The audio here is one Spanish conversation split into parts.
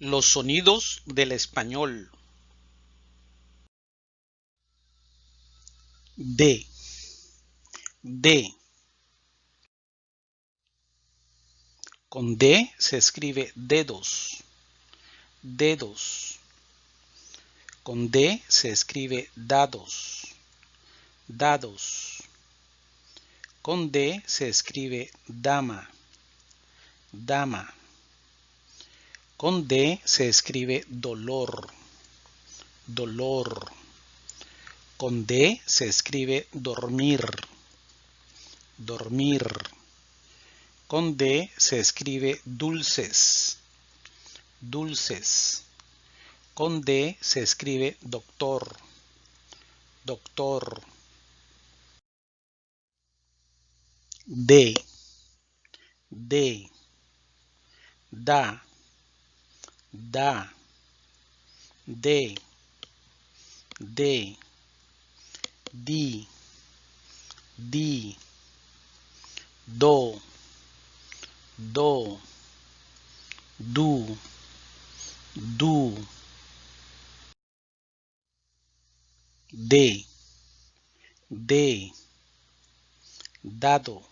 Los sonidos del español. D. D. Con D se escribe dedos. Dedos. Con D se escribe dados. Dados. Con D se escribe dama. Dama. Con D se escribe dolor. Dolor. Con D se escribe dormir. Dormir. Con D se escribe dulces. Dulces. Con D se escribe doctor. Doctor. D. D. Da. Da. De. De. Di. Di. Do. Do. Du. Du. De. De. Dado.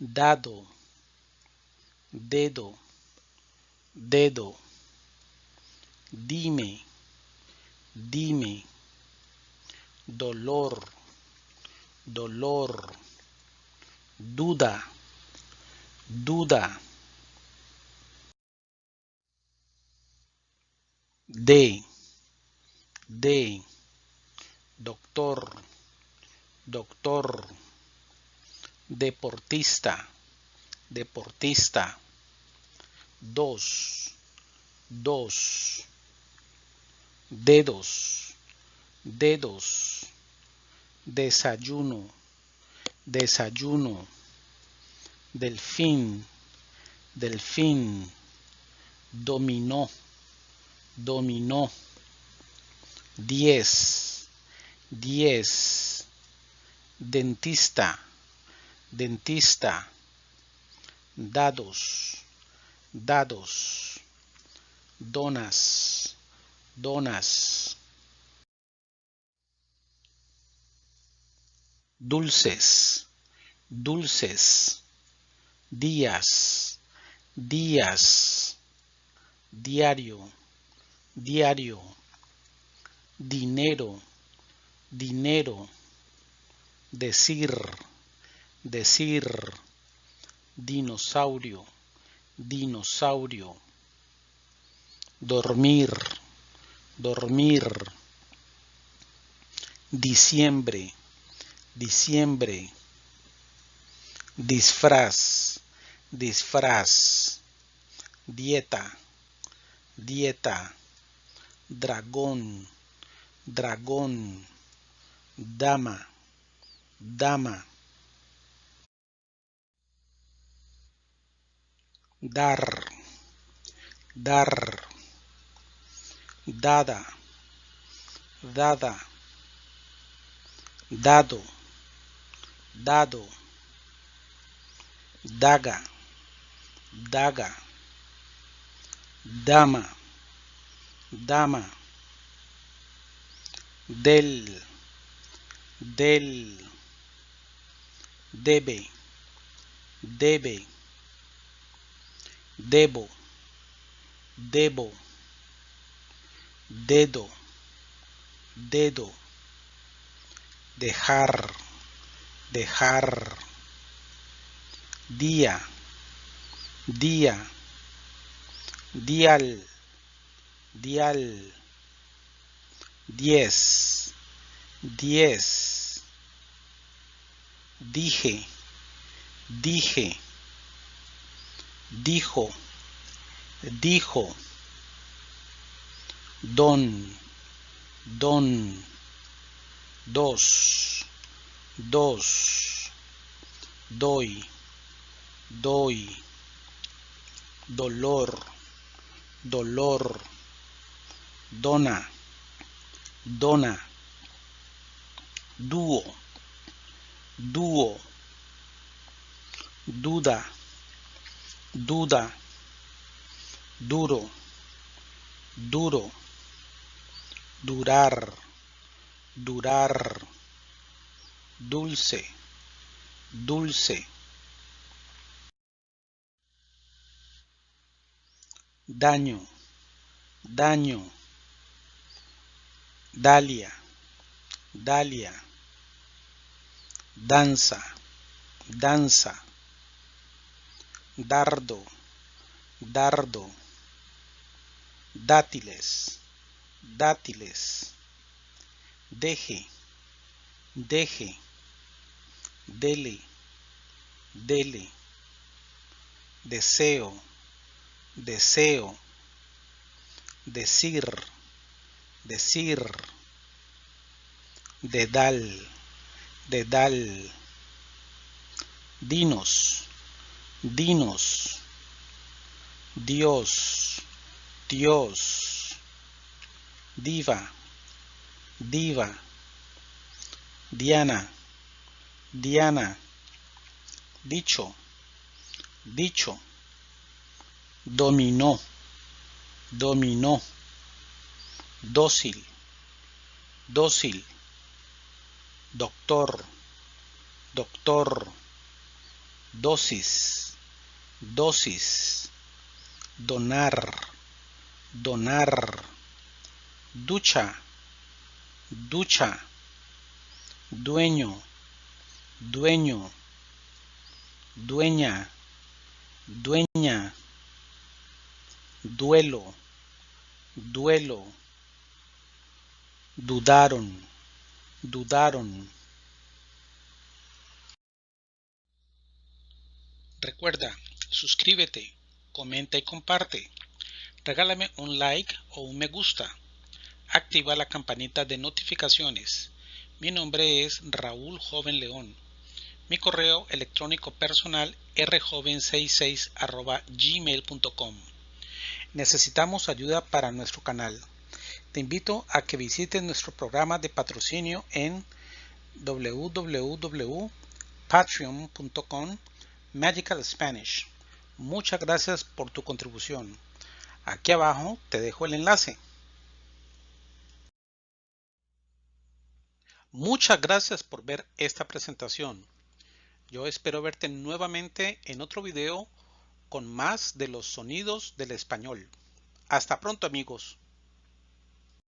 Dado. Dedo. Dedo. Dime. Dime. Dolor. Dolor. Duda. Duda. De. De. Doctor. Doctor. Deportista. Deportista. Dos. Dos. Dedos. Dedos. Desayuno. Desayuno. Delfín. Delfín. Dominó. Dominó. Diez. Diez. Dentista. Dentista. Dados. Dados. Donas. Donas. Dulces. Dulces. Días. Días. Diario. Diario. Dinero. Dinero. Decir. Decir. Dinosaurio. Dinosaurio. Dormir. Dormir. Diciembre. Diciembre. Disfraz. Disfraz. Dieta. Dieta. Dragón. Dragón. Dama. Dama. Dar. Dar. Dada. Dada. Dado. Dado. Daga. Daga. Dama. Dama. Del. Del. Debe. Debe. Debo. Debo. Dedo. Dedo. Dejar. Dejar. Día. Día. Dial. Dial. Diez. Diez. Dije. Dije. Dijo. Dijo. Don. Don. Dos. Dos. Doy. Doy. Dolor. Dolor. Dona. Dona. Dúo. Dúo. Duda. Duda. Duro. duro, durar, durar, dulce, dulce. Daño, daño. Dalia, Dalia. Danza, danza. Dardo, dardo. Dátiles, dátiles. Deje, deje. Dele, dele. Deseo, deseo. Decir, decir. Dedal, dedal. Dinos, dinos. Dios, Dios. Diva, diva. Diana, Diana. Dicho, dicho. Dominó, dominó. Dócil, dócil. Doctor, doctor. Dosis, dosis. Donar, donar. Ducha, ducha. Dueño, dueño. Dueña, dueña. Duelo, duelo. Dudaron, dudaron. Recuerda, suscríbete, comenta y comparte. Regálame un like o un me gusta. Activa la campanita de notificaciones. Mi nombre es Raúl Joven León. Mi correo electrónico personal rjoven66 gmail.com. Necesitamos ayuda para nuestro canal. Te invito a que visites nuestro programa de patrocinio en www.patreon.com Magical Spanish. Muchas gracias por tu contribución. Aquí abajo te dejo el enlace. Muchas gracias por ver esta presentación. Yo espero verte nuevamente en otro video con más de los sonidos del español. Hasta pronto amigos.